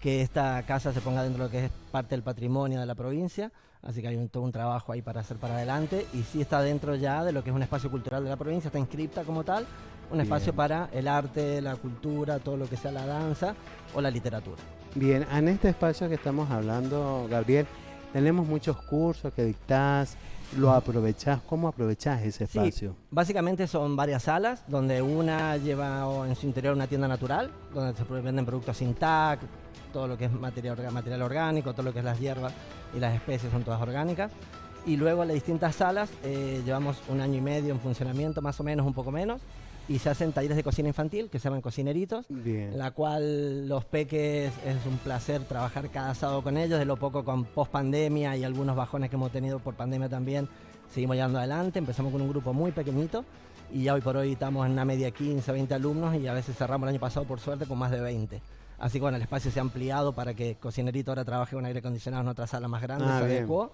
que esta casa se ponga dentro de lo que es parte del patrimonio de la provincia, así que hay un, todo un trabajo ahí para hacer para adelante y sí está dentro ya de lo que es un espacio cultural de la provincia, está inscripta como tal, un espacio para el arte, la cultura, todo lo que sea la danza o la literatura. Bien, en este espacio que estamos hablando, Gabriel, tenemos muchos cursos que dictás, lo aprovechás, ¿cómo aprovechás ese espacio? básicamente son varias salas, donde una lleva en su interior una tienda natural, donde se venden productos sin tag, todo lo que es material, material orgánico, todo lo que es las hierbas y las especies son todas orgánicas. Y luego las distintas salas, eh, llevamos un año y medio en funcionamiento, más o menos, un poco menos, y se hacen talleres de cocina infantil que se llaman cocineritos, en la cual los peques es un placer trabajar cada sábado con ellos, de lo poco con post pandemia y algunos bajones que hemos tenido por pandemia también, seguimos llevando adelante, empezamos con un grupo muy pequeñito y ya hoy por hoy estamos en una media 15, 20 alumnos y a veces cerramos el año pasado por suerte con más de 20. Así que bueno, el espacio se ha ampliado para que Cocinerito ahora trabaje con aire acondicionado en otra sala más grande, ah, se adecuó.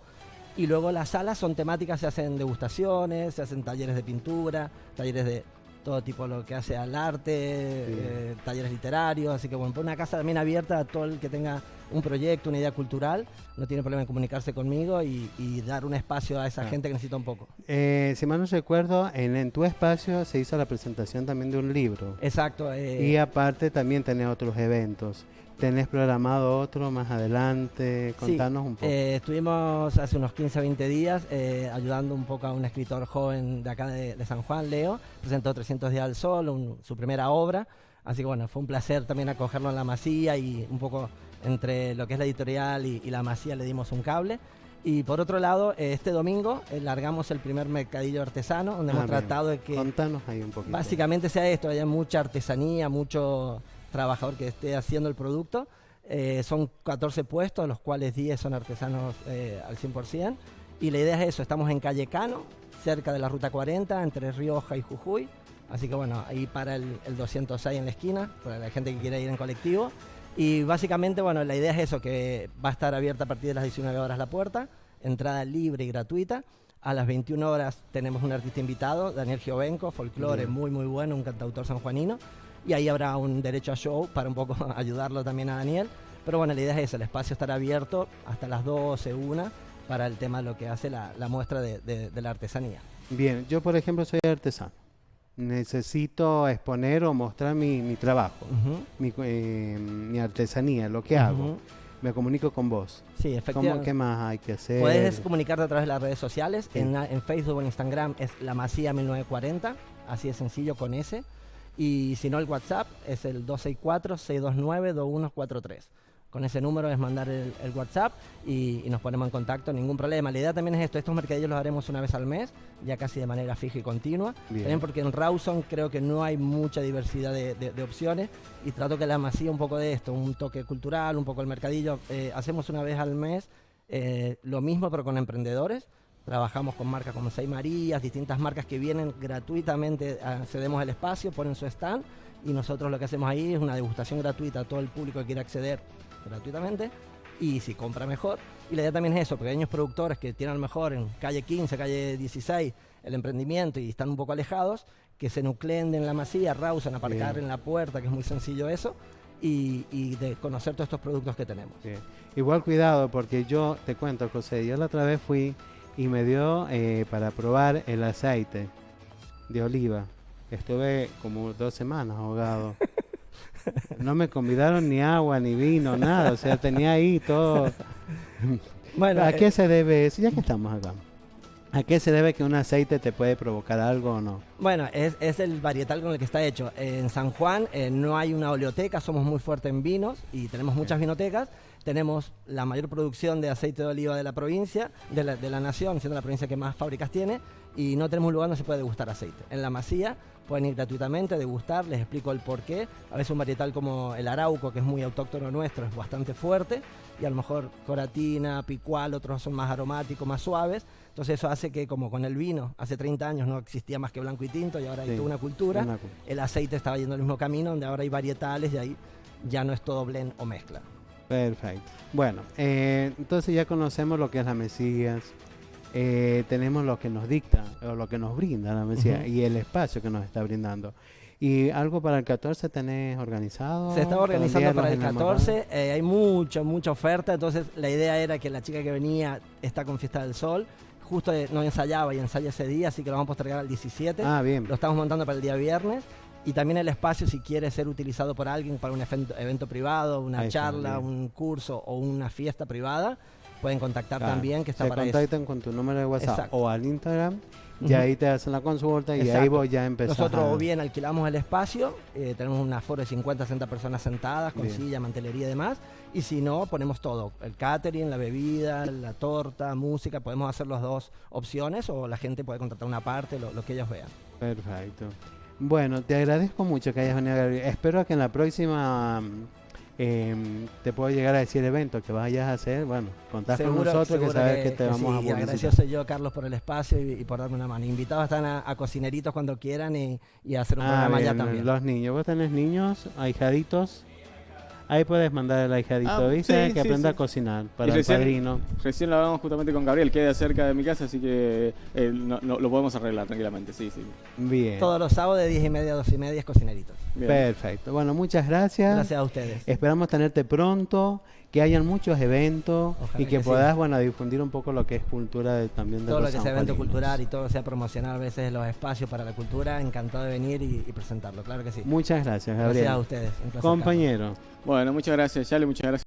Y luego las salas son temáticas, se hacen degustaciones, se hacen talleres de pintura, talleres de todo tipo lo que hace al arte, eh, talleres literarios, así que bueno, una casa también abierta a todo el que tenga un proyecto, una idea cultural, no tiene problema en comunicarse conmigo y, dar un espacio a esa ah. gente que necesita un poco. Eh, si mal no recuerdo, en, en, tu espacio se hizo la presentación también de un libro. Exacto. Eh, y aparte también tenés otros eventos. ¿Tenés programado otro más adelante? Contanos un poco. Eh, estuvimos hace unos 15 o 20 días eh, ayudando un poco a un escritor joven de acá de, San Juan, Leo. Presentó 300 días al sol, su primera obra. Así que bueno, fue un placer también acogerlo en la masía y un poco entre lo que es la editorial y, la masía le dimos un cable. Y por otro lado, eh, este domingo largamos el primer mercadillo artesano, donde hemos ah, tratado de que... Contanos ahí un poquito. Básicamente sea esto, haya mucha artesanía, mucho trabajador que esté haciendo el producto. Eh, son 14 puestos, los cuales 10 son artesanos eh, al 100%. Y la idea es eso, estamos en Calle Cano, cerca de la Ruta 40, entre Rioja y Jujuy. Así que bueno, ahí para el, 206 en la esquina, para la gente que quiera ir en colectivo. Y básicamente, bueno, la idea es eso, que va a estar abierta a partir de las 19 horas la puerta, entrada libre y gratuita. A las 21 horas tenemos un artista invitado, Daniel Giovenco, folclore muy muy bueno, un cantautor sanjuanino y ahí habrá un derecho a show para un poco ayudarlo también a Daniel. Pero bueno, la idea es esa, el espacio estará abierto hasta las 12, 1 para el tema de lo que hace la, muestra de, la artesanía. Bien, yo por ejemplo soy artesano. Necesito exponer o mostrar mi, trabajo, eh, mi, artesanía, lo que hago me comunico con vos. Sí, efectivamente. ¿Qué más hay que hacer? Puedes comunicarte a través de las redes sociales. En, en, Facebook o en Instagram es La Masía 1940. Así de sencillo con ese. Y si no, el WhatsApp es el 264-629-2143. Con ese número es mandar el, WhatsApp y, nos ponemos en contacto, ningún problema. La idea también es esto, estos mercadillos los haremos una vez al mes, ya casi de manera fija y continua. También porque en Rawson creo que no hay mucha diversidad de, opciones y trato que la masía un poco de esto, un toque cultural, un poco el mercadillo. Eh, hacemos una vez al mes eh, lo mismo pero con emprendedores Trabajamos con marcas como Seis Marías, distintas marcas que vienen gratuitamente, accedemos al espacio, ponen su stand y nosotros lo que hacemos ahí es una degustación gratuita a todo el público que quiera acceder gratuitamente y si compra mejor. Y la idea también es eso, pequeños productores que tienen a lo mejor en calle 15, calle 16 el emprendimiento y están un poco alejados, que se nucleen en la masía, rausan, aparcar en la puerta, que es muy sencillo eso, y, de conocer todos estos productos que tenemos. Igual cuidado, porque yo te cuento, José, yo la otra vez fui y me dio eh, para probar el aceite de oliva. Estuve como dos semanas ahogado. No me convidaron ni agua, ni vino, nada. O sea, tenía ahí todo. Bueno, ¿A qué eh, se debe eso? Ya que estamos acá. ¿A qué se debe que un aceite te puede provocar algo o no? Bueno, es, es el varietal con el que está hecho. En San Juan eh, no hay una oleoteca, somos muy fuertes en vinos y tenemos muchas vinotecas tenemos la mayor producción de aceite de oliva de la provincia, de la, nación, siendo la provincia que más fábricas tiene, y no tenemos un lugar donde se puede degustar aceite. En la masía pueden ir gratuitamente, degustar, les explico el por qué. A veces un varietal como el arauco, que es muy autóctono nuestro, es bastante fuerte, y a lo mejor coratina, picual, otros son más aromáticos, más suaves. Entonces eso hace que como con el vino, hace 30 años no existía más que blanco y tinto y ahora hay toda una cultura, el aceite estaba yendo el mismo camino, donde ahora hay varietales y ahí ya no es todo blend o mezcla. Perfecto. Bueno, eh, entonces ya conocemos lo que es la Mesías. Eh, tenemos lo que nos dicta o lo que nos brinda la Mesías y el espacio que nos está brindando. ¿Y algo para el 14 tenés organizado? Se estaba organizando para el los Enamorados? 14, eh, hay mucha, mucha oferta, entonces la idea era que la chica que venía está con Fiesta del Sol, justo eh, no ensayaba y ensaya ese día, así que lo vamos a postergar al 17. Ah, bien. Lo estamos montando para el día viernes. Y también el espacio, si quiere ser utilizado por alguien para un evento, evento privado, una Ahí charla, un curso o una fiesta privada, pueden contactar Claro, también, que está se para eso. contactan con tu número de WhatsApp Exacto. o al Instagram y ahí te hacen la consulta y ahí vos ya empezás Nosotros o bien alquilamos el espacio, eh, tenemos un aforo de 50, 60 personas sentadas, con Bien. silla, mantelería y demás. Y si no, ponemos todo, el catering, la bebida, la torta, música, podemos hacer las dos opciones o la gente puede contratar una parte, lo, lo que ellos vean. Perfecto. Bueno, te agradezco mucho que hayas venido, Gabriel. Espero que en la próxima em, te pueda llegar a decir evento que vayas a hacer. Bueno, contás con nosotros que sabes que, te que vamos sí, a agradecido soy yo, Carlos, por el espacio y, y por darme una mano. Invitados están a, a cocineritos cuando quieran y, y a hacer un Ah, programa allá bien, también. Los niños, vos tenés niños, ahijaditos. Ahí puedes mandar al ahijadito, Ah, ¿viste? sí, que sí, aprenda sí. a cocinar para el recién- padrino. Recién lo hablamos justamente con Gabriel, queda cerca de mi casa, así que eh, no- no- lo podemos arreglar tranquilamente, sí, sí. Bien. Todos los sábados de 10 y media a 12 y media es cocineritos. Bien. Perfecto. Bueno, muchas gracias. Gracias a ustedes. Esperamos tenerte pronto, que hayan muchos eventos Ojalá y que, que sí. puedas, bueno, difundir un poco lo que es cultura de, también de todo lo que sea evento cultural y todo sea promocionar a veces los espacios para la cultura, encantado de venir y, y presentarlo, claro que sí. Muchas gracias, Gabriel. Gracias a ustedes. un placer, Carlos. Compañero. Bueno, muchas gracias, Yale, muchas gracias.